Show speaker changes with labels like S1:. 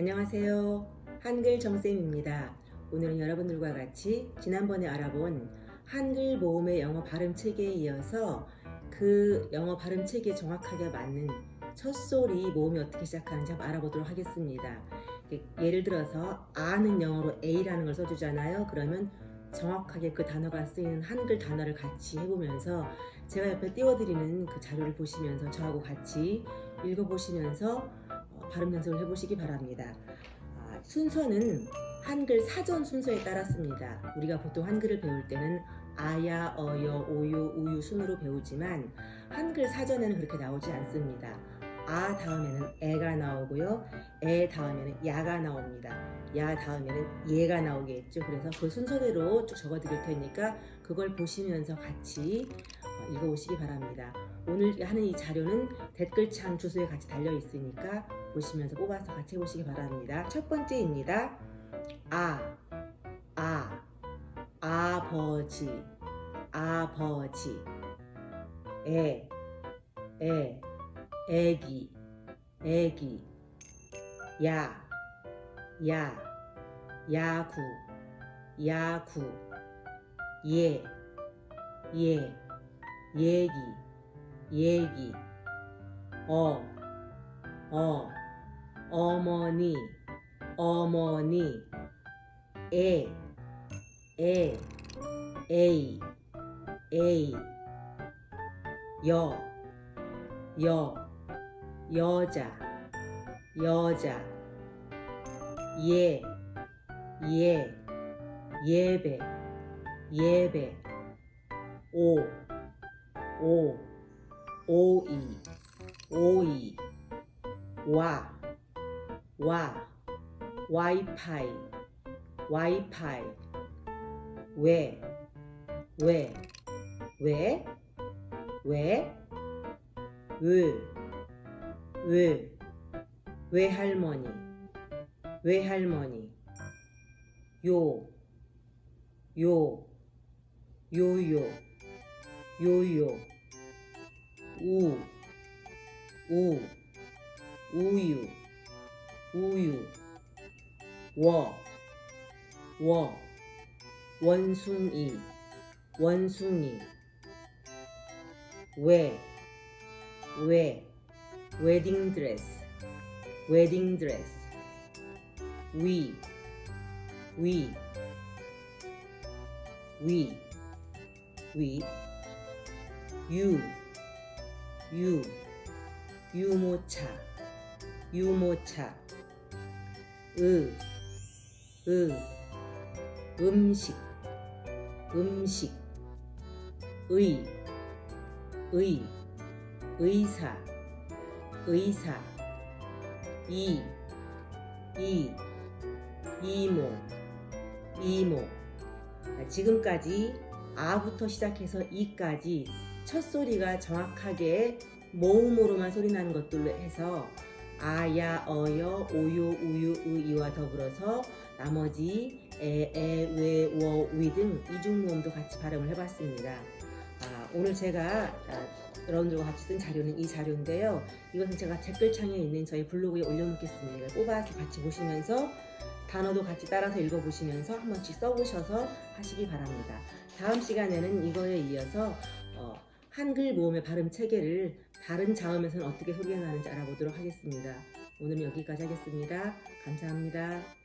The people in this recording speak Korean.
S1: 안녕하세요. 한글 정쌤입니다. 오늘은 여러분들과 같이 지난번에 알아본 한글 모음의 영어 발음 체계에 이어서 그 영어 발음 체계에 정확하게 맞는 첫 소리 모음이 어떻게 시작하는지 한번 알아보도록 하겠습니다. 예를 들어서 아는 영어로 A라는 걸 써주잖아요. 그러면 정확하게 그 단어가 쓰이는 한글 단어를 같이 해보면서 제가 옆에 띄워드리는 그 자료를 보시면서 저하고 같이 읽어보시면서 어, 발음 연습을 해보시기 바랍니다. 아, 순서는 한글 사전 순서에 따랐습니다. 우리가 보통 한글을 배울 때는 아야, 어여, 오요, 우유 순으로 배우지만 한글 사전에는 그렇게 나오지 않습니다. 아 다음에는 애가 나오고요. 애 다음에는 야가 나옵니다. 야 다음에는 얘가 나오겠죠. 그래서 그 순서대로 쭉 적어 드릴 테니까 그걸 보시면서 같이 어, 읽어보시기 바랍니다. 오늘 하는 이 자료는 댓글창 주소에 같이 달려 있으니까 보시면서 뽑아서 같이 해보시기 바랍니다. 첫 번째입니다. 아, 아, 아버지, 아버지, 애, 애, 애기, 애기, 야, 야, 야구, 야구, 예, 예, 얘기, 얘기, 어, 어, 어머니, 어머니, 애, 애, 에이, 에이, 여, 여, 여자 여자 예, 예, 예배, 예배, 오, 오, 오이, 오이, 와, 와, 와이파이, 와이파이, 왜, 왜, 왜, 왜, 왜, 왜, 외할머니, 외할머니, 요, 요, 요요, 요요, 우, 우, 우유, 우유, 워, 워, 원숭이, 원숭이, 왜, 왜, 웨딩 드레스 웨딩 드레스 위, 위, 위, 위, 유, 유, 유모차, 유모차, 으, 으, 음식, 음식, 의, 의, 의사, 의사 이, 이, 이모, 이모 지금까지 아부터 시작해서 이까지 첫 소리가 정확하게 모음으로만 소리 나는 것들로 해서 아야, 어여, 오요, 우유, 의와 더불어서 나머지 에, 에, 왜, 워, 위 등 이중 모음도 같이 발음을 해봤습니다. 아, 오늘 제가 아, 여러분들과 같이 쓴 자료는 이 자료인데요. 이것은 제가 댓글창에 있는 저희 블로그에 올려놓겠습니다. 뽑아서 같이 보시면서 단어도 같이 따라서 읽어보시면서 한 번씩 써보셔서 하시기 바랍니다. 다음 시간에는 이거에 이어서 어, 한글 모음의 발음 체계를 다른 자음에서는 어떻게 소리가 나는지 알아보도록 하겠습니다. 오늘은 여기까지 하겠습니다. 감사합니다.